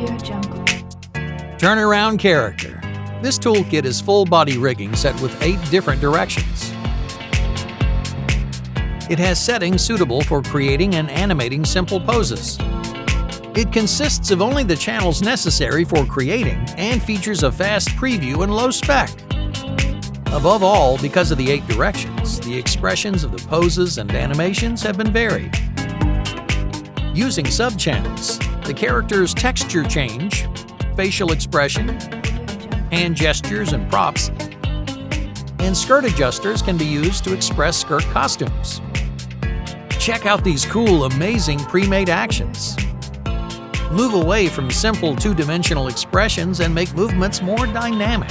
Audio Jungle. Turnaround character. This toolkit is full body rigging set with eight different directions. It has settings suitable for creating and animating simple poses. It consists of only the channels necessary for creating and features a fast preview and low spec. Above all, because of the eight directions, the expressions of the poses and animations have been varied. Using subchannels, the character's texture change, facial expression, hand gestures and props, and skirt adjusters can be used to express skirt costumes. Check out these cool, amazing pre-made actions. Move away from simple two-dimensional expressions and make movements more dynamic.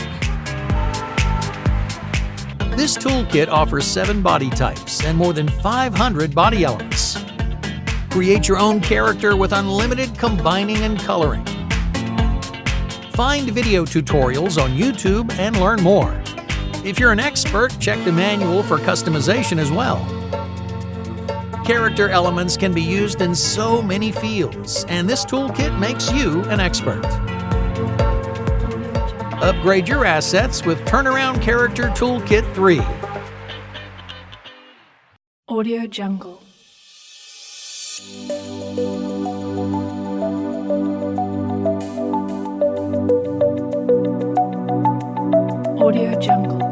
This toolkit offers seven body types and more than 500 body elements. Create your own character with unlimited combining and coloring. Find video tutorials on YouTube and learn more. If you're an expert, check the manual for customization as well. Character elements can be used in so many fields, and this toolkit makes you an expert. Upgrade your assets with Turnaround Character Toolkit 3. Audio Jungle. Audio Jungle.